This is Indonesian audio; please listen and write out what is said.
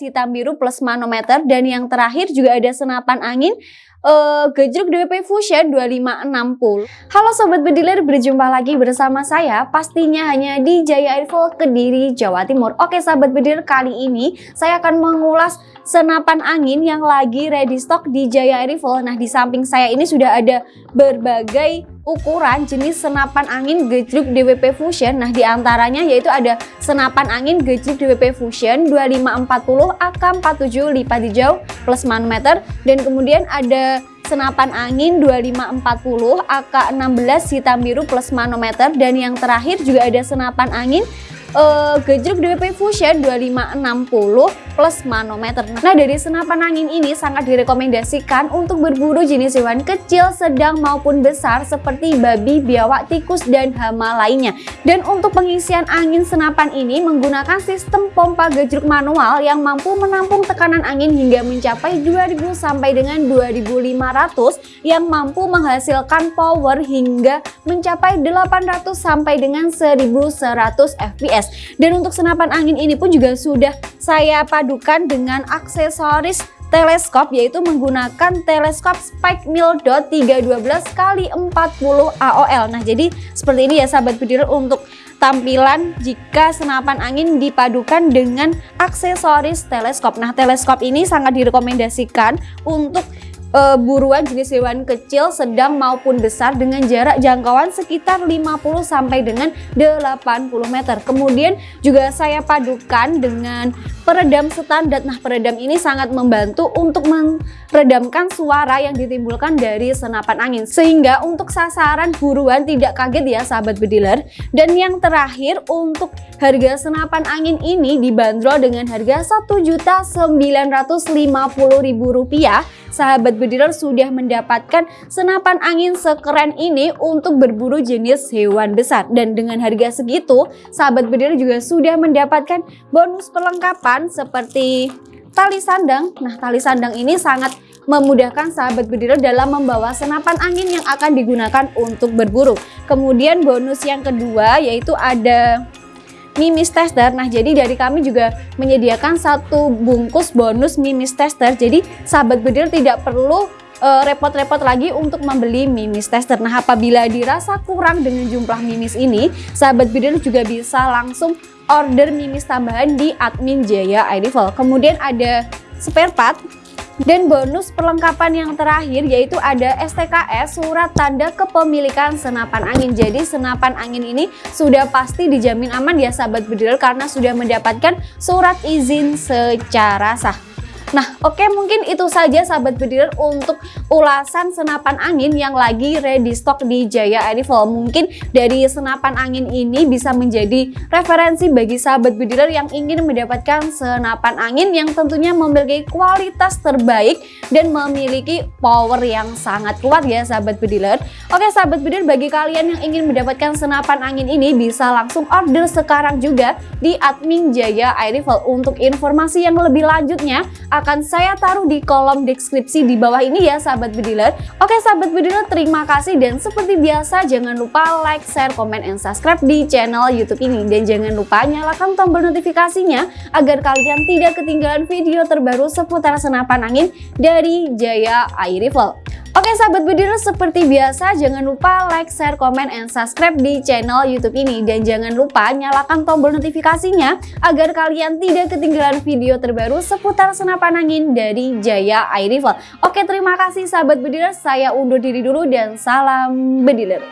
hitam biru plus manometer dan yang terakhir juga ada senapan angin uh, gejruk DWP Fusion 2560. Halo Sobat Bediler, berjumpa lagi bersama saya pastinya hanya di Jaya Airfall Kediri, Jawa Timur. Oke Sobat Bediler, kali ini saya akan mengulas senapan angin yang lagi ready stock di Jaya Airfall. Nah di samping saya ini sudah ada berbagai ukuran jenis senapan angin gejruk DWP Fusion. Nah, di antaranya yaitu ada senapan angin gejruk DWP Fusion 2540 AK47 lipat hijau plus manometer dan kemudian ada senapan angin 2540 AK16 hitam biru plus manometer dan yang terakhir juga ada senapan angin uh, gejruk DWP Fusion 2560 plus manometer. Nah dari senapan angin ini sangat direkomendasikan untuk berburu jenis hewan kecil, sedang maupun besar seperti babi, biawak, tikus, dan hama lainnya. Dan untuk pengisian angin senapan ini menggunakan sistem pompa gejruk manual yang mampu menampung tekanan angin hingga mencapai 2000 sampai dengan 2500 yang mampu menghasilkan power hingga mencapai 800 sampai dengan 1100 fps. Dan untuk senapan angin ini pun juga sudah saya padukan dengan aksesoris teleskop yaitu menggunakan teleskop Spike Mill Dot 312 kali 40 AOL. Nah, jadi seperti ini ya sahabat bediler untuk tampilan jika senapan angin dipadukan dengan aksesoris teleskop. Nah, teleskop ini sangat direkomendasikan untuk uh, buruan jenis hewan kecil, sedang maupun besar dengan jarak jangkauan sekitar 50 sampai dengan 80 meter. Kemudian juga saya padukan dengan peredam standar. Nah, peredam ini sangat membantu untuk meredamkan suara yang ditimbulkan dari senapan angin sehingga untuk sasaran buruan tidak kaget ya sahabat bediler. Dan yang terakhir untuk harga senapan angin ini dibanderol dengan harga Rp1.950.000 sahabat bediler sudah mendapatkan senapan angin sekeren ini untuk berburu jenis hewan besar. Dan dengan harga segitu, sahabat bediler juga sudah mendapatkan bonus perlengkapan seperti tali sandang. Nah, tali sandang ini sangat memudahkan sahabat bediler dalam membawa senapan angin yang akan digunakan untuk berburu. Kemudian bonus yang kedua yaitu ada mimis tester. Nah, jadi dari kami juga menyediakan satu bungkus bonus mimis tester. Jadi sahabat bedil tidak perlu eh, repot-repot lagi untuk membeli mimis tester. Nah, apabila dirasa kurang dengan jumlah mimis ini, sahabat bedil juga bisa langsung order mimis tambahan di admin Jaya iRival. Kemudian ada spare part dan bonus perlengkapan yang terakhir yaitu ada STKS surat tanda kepemilikan senapan angin. Jadi senapan angin ini sudah pasti dijamin aman ya sahabat bedil karena sudah mendapatkan surat izin secara sah. Nah oke okay, mungkin itu saja sahabat bediler untuk ulasan senapan angin yang lagi ready stock di Jaya Airfall. Mungkin dari senapan angin ini bisa menjadi referensi bagi sahabat bediler yang ingin mendapatkan senapan angin yang tentunya memiliki kualitas terbaik dan memiliki power yang sangat kuat ya sahabat bediler. Oke sahabat bediler bagi kalian yang ingin mendapatkan senapan angin ini bisa langsung order sekarang juga di admin Jaya Airfall. Untuk informasi yang lebih lanjutnya akan saya taruh di kolom deskripsi di bawah ini ya sahabat bediler. Oke sahabat bediler terima kasih dan seperti biasa jangan lupa like, share, komen, and subscribe di channel youtube ini. Dan jangan lupa nyalakan tombol notifikasinya agar kalian tidak ketinggalan video terbaru seputar senapan angin dari Jaya Air Rifle. Oke sahabat bediler seperti biasa jangan lupa like, share, komen, and subscribe di channel youtube ini dan jangan lupa nyalakan tombol notifikasinya agar kalian tidak ketinggalan video terbaru seputar senapan angin dari Jaya Air Rifle. Oke terima kasih sahabat bediler saya undur diri dulu dan salam bediler.